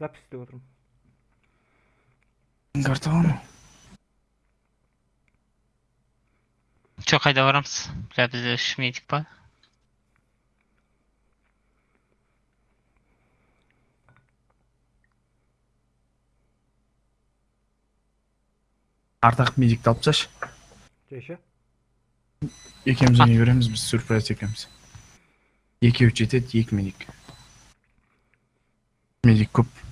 запись істеп отырмын карта бармы Жоқ, қайда барамыз? Бля, бізде үш медик па? ардақ медикті алып тасташы жайша екеуміз ойнай береміз біз сюрприз екеуміз екеуі жетеді екі медик медик көп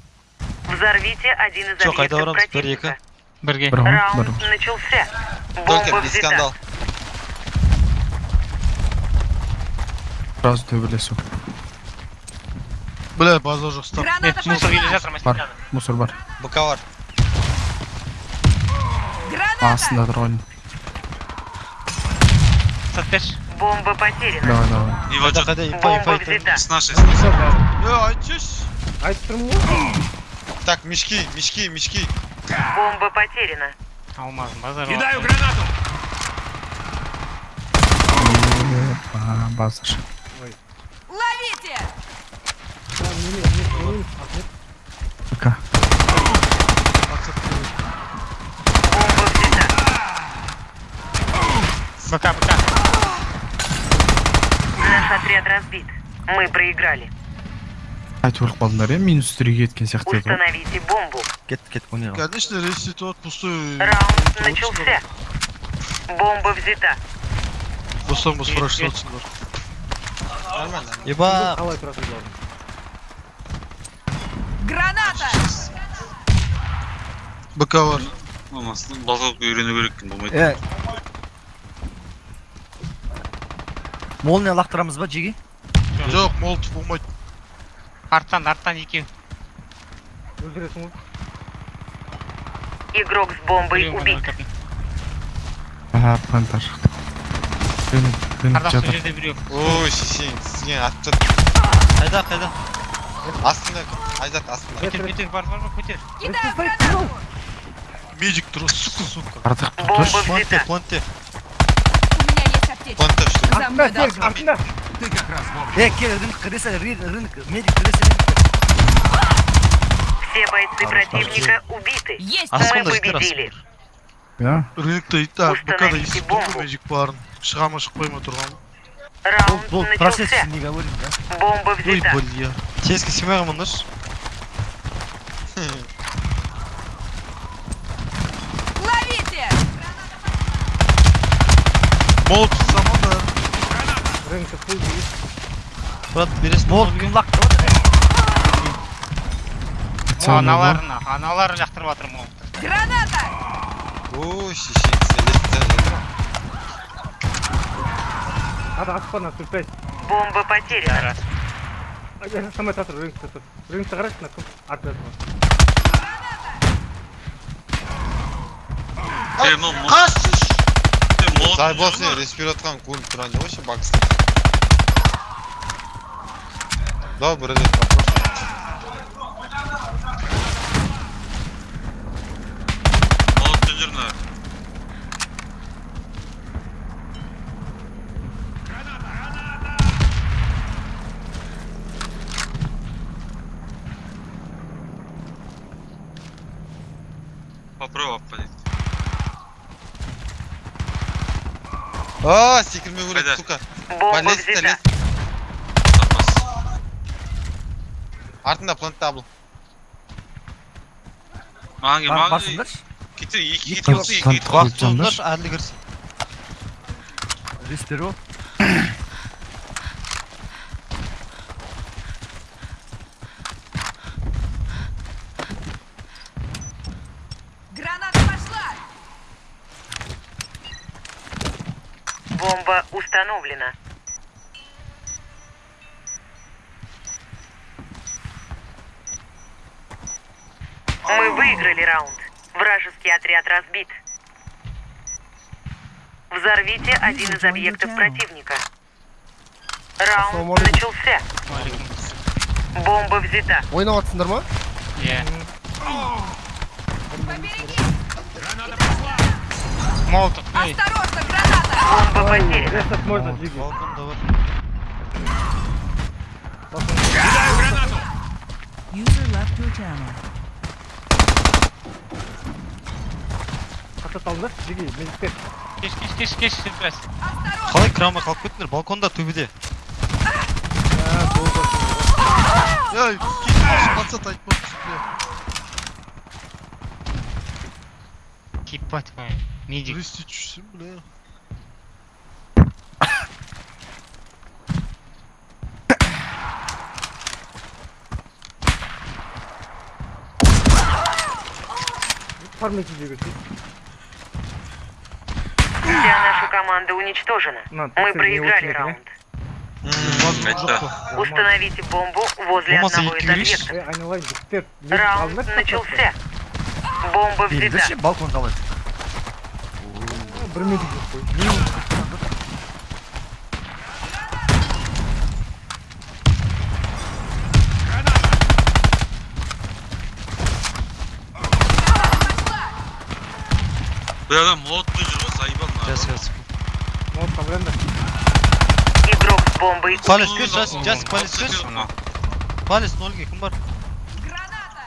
Взорвите один из Чё, қайда объектов барамыз? Бір, противника. Бірге. бір ғой бір Раунд начался. Только Бомба без взята. скандал. сразу төбелесу Бля, база жоқ стоп. Е, мусор келе жатыр бар машинадан. мусор бар Буковар. астында тұр ғой Сат берші. Бомба потеряна. давай давай Его Қайда жоқ. қайда инфа Бомба инфа инфа. взята. С нашей, с нашей. Е, айтшы. айтып тұрмын ғой Так, мешки, мешки, мешки. Бомба потеряна. Алмазым, базар. Кидаю гранату! Ба- базар Ловите! БК Бомба взята. БК, БК. Наш отряд разбит. Мы проиграли. Айтып өліп қалдыңдар иә минус түрге кеткен сияқты Установите бомбу. Кет кет ойнайық. Конечно, ресет от пустой. Раунд начался. Бомба взята. Бостан бос спрашивать отсыңдар. Нормально. Еба. қалай тұрасыңдар Граната! БК бар. Балғауға үйрену керек екен болмайды. Молния лақтырамыз ба жеге? Жоқ, молотов болмайды. Арттан, арттан екеу. өлтіресің ғой Игрок с бомбой убит. өлтірдім. а плантар рынок рынок Ардақ сол жатыр жерде біреу. Ой, сен, сен атты. Қайда, қайда? Астында, айзат астында. Көтер, көтер, бар, бар, көтер. Медик тұр, сука, сука. ардақ тұршы Планте, планте. У меня есть аптечка. Планте что артында артында Ты как раз вовремя. Е, кел, рынок, кіресе, рынок, медик, кіресе, медик. Все бойцы противника убиты. Есть! Мы Астында ждер победили. иә Рынокта, а, БК-да Установите естіп бомбу. тұрмын медик барын. Шыға ма шықпай ма тұрған. kanka full değil. Murat birisi bol. Аналарына, аналарын жақтырып жатыр мол. Граната! Ой, шеше. Надо аспана. Бомба потеряна. Я сам это рынок тут. Рынок гараж на ком арта. Ты ну, Ты. Дай босс, тұрған жоқ. Да, брат, вопрос. Молот мына. Попробуй оппадить. А, көреді, сука. Бомба Полез, взята. лез. Артында плантта бұл. Маған кел, Бар- маған Барсыңдаршы. Кетер, екі Екі кетер болса екі танк- кетер. танк- Уақыт болыңдаршы, әділі кірсін. Респиро. Граната пошла! Бомба установлена. Мы выиграли раунд. Вражеский отряд разбит. Взорвите один из объектов противника. Раунд начался. Бомба взята. ойнап жатсыңдар ма Иә. Молотов. Осторожно, граната! Бомба потеряна. рестарт можно жиги Балкон да бар. Кидаю kısa saldı. Digi, mezikte. Geç geç geç geç sürpriz. Kalk kramla kalk bitler balkonda tübüde. Ya doğru. Ya git patsa takma tutuyor. Keep pat man. Nici. Turist içsin bu ne? Parmak izi götür. наша команда уничтожена. На, Мы ты не проиграли очень раунд. Қайта. Установите бомбу возле Болмаса одного из екі кірейінші. объектов. Эй, айналайын, жігіттер. Раунд начался. Бомба взята. балкон қалай Бір медик жоқ қой. Бұл ғой, заебал мына. Вот, проблемда. Игрок с бомбой Палец, убит. кеш, жасик, жасик, палец. Ана. палец нольге кім бар Граната!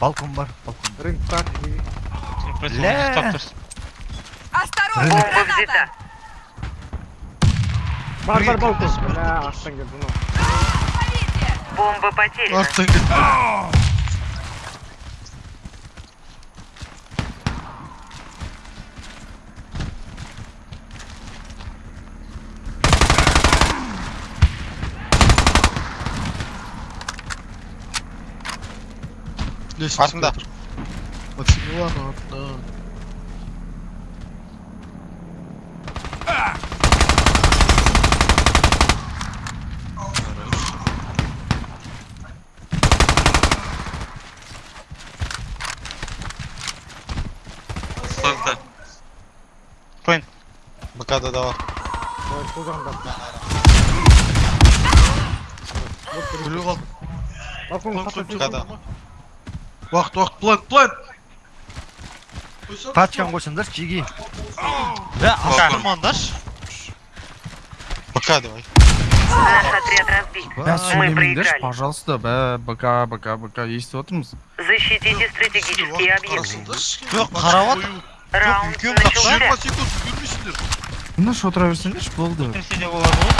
балкон бар балкон Рынок так, жеге. Сюрприз. Ля. Стоп тұрсын. Осторожно! Бомба взята. Бар, бар, балкон. Бля, астан келді, ну. Ловите! Бомба потеряна. артан кетті Артында. Максимилан артында Планта. БК-да да бар. Давай, сол жағында. білу қалды Балкон Қой, қата қой, БК-да. Уақыт уақыт план план Тачкан қойсаңдар жеге бә Балкон. астырмаңдаршы БК давай. Наш отряд разбит. Мы проиграли. пожалуйста бә бк бк бк естіп отырмыз Защитите стратегические объекты. жоқ қарап жатыр Раунд начался. жиырма секунд үлгермейсіңдер тыныш отыра берсеңдерші болды Кірсе де болады ғой.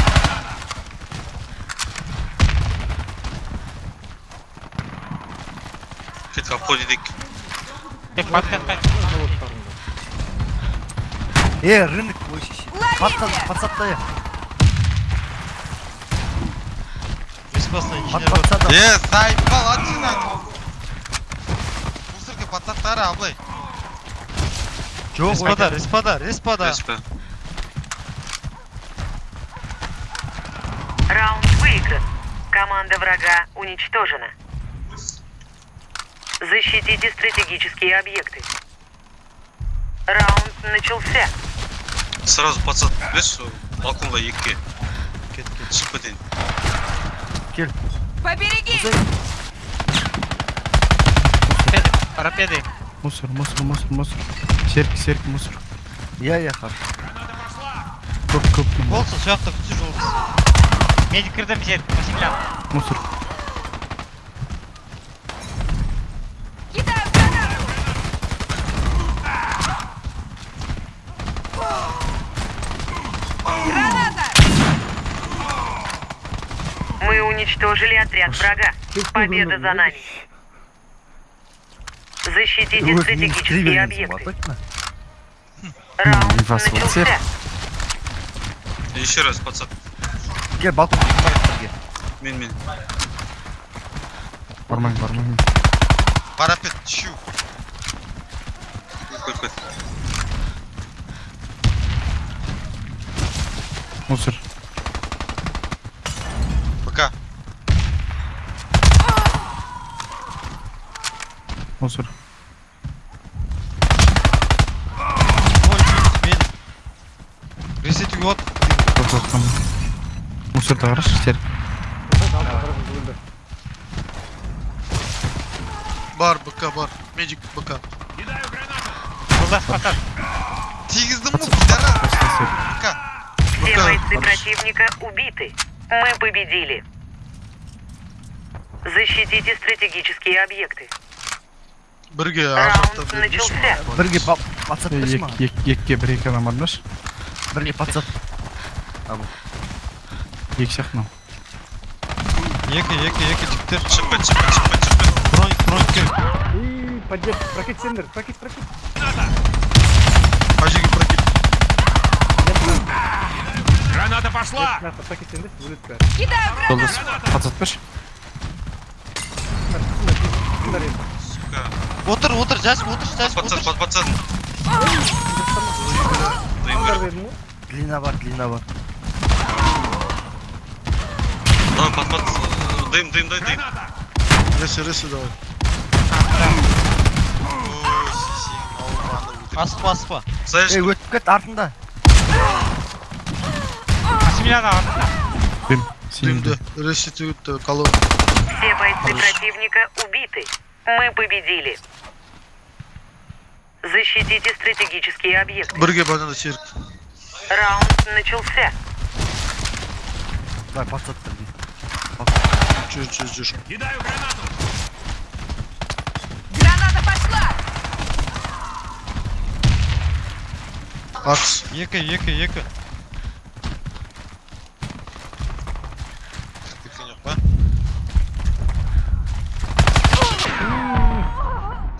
Кетіп обходит ек. Тек подкатқа. Е, рынок қойшы Ловите! подсадтай бесплатно инженер Е, заебал, отсюда. Мусорка пацаттары абылай. жоқ респада респада респада Респе. Раунд выигран. Команда врага уничтожена. Защитите стратегические объекты. Раунд начался. Сразу пацан, білесіз сол балконға екке кет кет шығып кетейін. Поберегись! Парапеды. мусор мусор мусор мусор серік серік мусор иә иә хорошо көп көп болсын сол жақта күтсе жолдас Медик кірдім жер. Максимлян. мусор Уничтожили отряд врага. Победа за нами. Защитите стратегические объекты. Раунд М, вас начался. Еще раз, пацан. балкон бізге Мен, мен. бармайын бармайын Парапет, чу. Көт, көт. мусор БК. мусор ой мен ресет үйге от көп жатқан мусорда қарашы серік бар бк бар медик бк Жолдас пацан. Тигіздің му, пидорас. серік БК. Все БК бойцы противника убиты. Мы победили. Защитите стратегические объекты. бірге азаптап бердіңізші ма бірге. патсаптыршы ма? екке бір екі адам бар бірге патсап екі сияқты мынау. Екі екі екі жігіттер шықпын шықпын шықпын шықпын броник броник керек поддержка. Прокет сендер прокет прокет. Қай жерге прокет. Граната пошла! Э, нахуй прокет сендер өледі бәрі кидаю гранату подсат берші сука отыр отыр жасып отыр жасып отыр под пацан. Длина бар длина бар дым дым дай дым. Ресі ресі давай. Асықпа асықпа өтіп кет артында. Семьяға артында дым дымды ресетуют э, колонны все бойцы противника убиты. Мы победили. Защитите стратегические объекты. бірге бағана серік Раунд начался. Давай, пацат бірге. жүр жүр жүр Граната пошла. атыс екі екі екі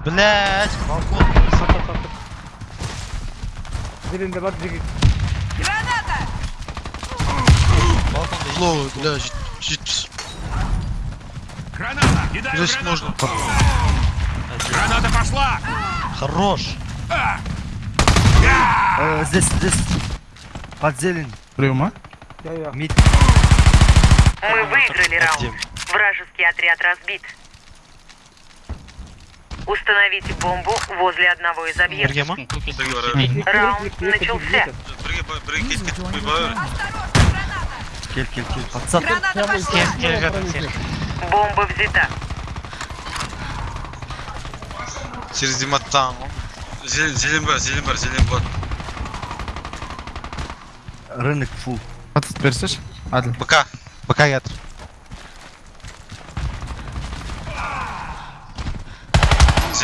Блять балкон. Зеленде бар, жеге. Граната. балконда флоу бля жет- жетпіс ресет можно хорош Э, Здесь, здесь. Под зелень. біреу ма Я, я. Мид. Мы выиграли раунд. Вражеский отряд разбит. Установите бомбу возле одного из объектов. бірге ма Бірге бар. Раунд начался. Бірге, ба- бірге кетті. Ой, бауыр. Осторожно, граната. Кел, кел, кел. Пацат. Граната пошла. Кел- келе жатыр сен. Бомба взята. Через диматтан ғой. Зелен, зелен бар, зелен бар, зелен бар. Рынок фул. пацат берсеш әділ БК.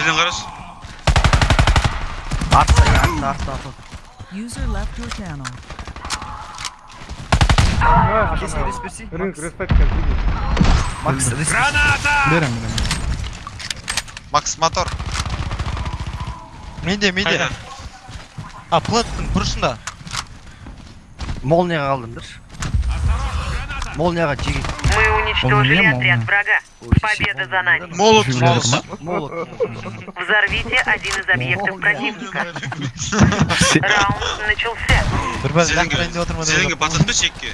жерден қарашы артта артта артта артта рынг респектка макс граната берем макс мотор менде менде а платтың бұрышында молнияға қалдым дұршы молнияға жеге Мы уничтожили Молния, отряд молния. врага. Ой, Победа молния, за нами. да? молот Жигулевский, молот ма? Молот. Взорвите один из объектов Молния. противника. Раунд начался. бір бәл Зеленге, лақтырайын деп отырмын зеленге пацан берші екіге.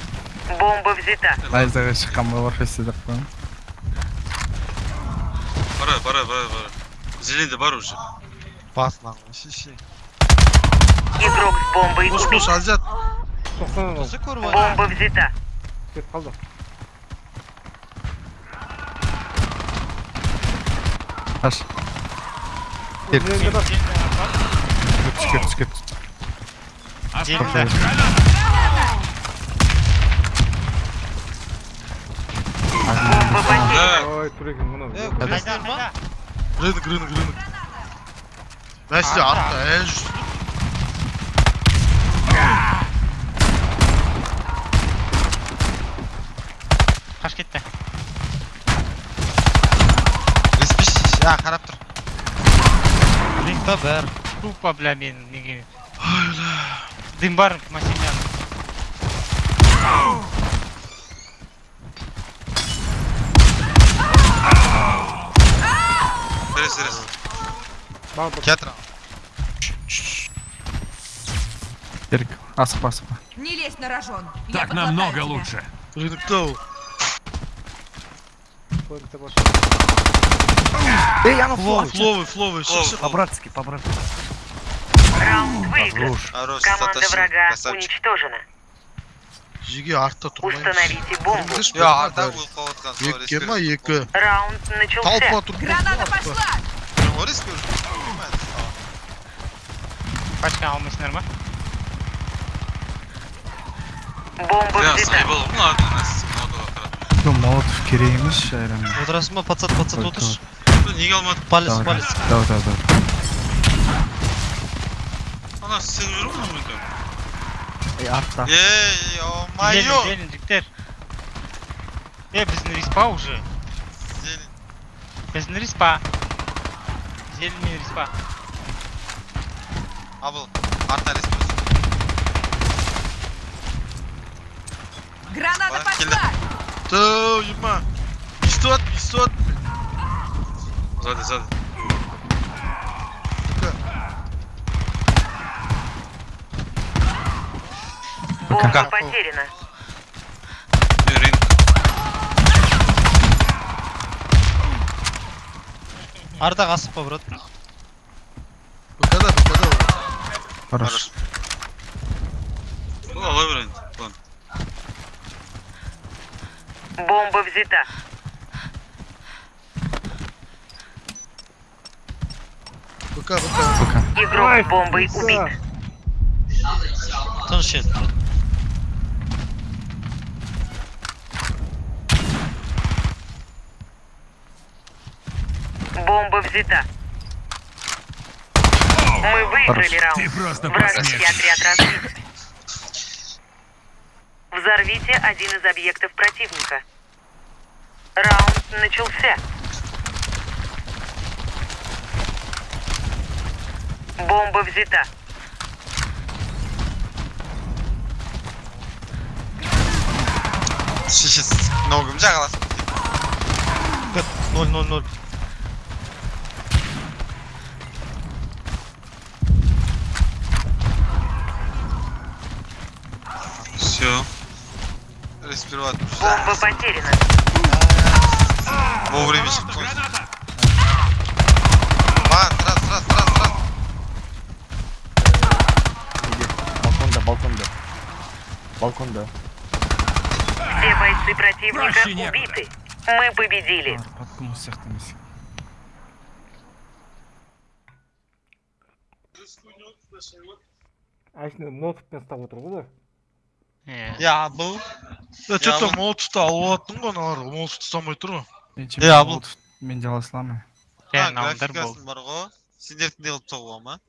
Бомба взята. лайзаға шыққан балар фестидер қойын Бара, бара, бара, бара. Зеленде бар уже. басынан шеше Игрок с бомбой қош убит. қош азат Тоқсан осы көріп Бомба взята. кетіп қалды. қаш Зеленде бар. түске түске Зеленде. Бомба потеряна. Да, Ой, турегин, мынау. Э, Қайда, білесіңдер ма қайда? рынок рынок рынок бәсте артта ә жүр Қаш кетті. Респиш. А, қарап тұр. рингта бәрі Тупо, бля, мен неге. Дым бар машинаның. Берес, берес. Бар, бар. Кетір. ерік асықпа асықпа Не лезь на рожон. Я Так подлатаю намного тебя. лучше. рынокта ол Плойнте бар. Эй, я на фловы, фловы, фловы, по-братски, по-братски. Раунд выигран. Команда врага уничтожена. Жеге артта тұрмаймыз. Установите бомбу. Я арта был қалатқан. Екі ма екі. Раунд начался. Толпа тут. Граната пошла. Орыс көрді. Қашқан алмайсыңдар ма? Бомба взята. Я сайбал, ну ладно, нас молодого. Молотов керек емес, раз Отырасың ба, пацан, пацат отыршы. неге алмадың палец Давай, палец давай давай давай ана сен жүр ма мүмкін Ey артта. ей о мое Зелень, зелень, жігіттер. Е, біздің респа уже. Біздің респа. Зеленый респа. абыл арта республика Граната Ладно, пошла! Ту, ема. Истот, истот. сзади сзади. Бомба потеряна. Е, ринг. Ардақ асықпа брат БКда, БКда. хорошо ну ладно Бомба взята. БК, БК. Игрок Ай, с бомбой убит. еді брат Бомба взята. Мы выиграли раунд. Вражеский отряд разбит. Взорвите один из объектов противника. Раунд начался. Бомба взята. жағаласың Ноль, ноль, ноль. все респират Бомба потеряна. вовремя маған сразу сразу сразу сразу Балконда, балконда. Балконда. Все бойцы противника убиты. Мы победили. подком осы сияқты емес Әшіне молотовпен ұстап отыр ғой Е. иә бұл Да, что-то Я молотовты алып алаттың ғой аналар. Молотовты ұстамай тұр ғой. мен Е, абыл. мен де ала саламын Е, а, науындар бол. графикасын бар ғой сендердікіндей қылып соғуға ма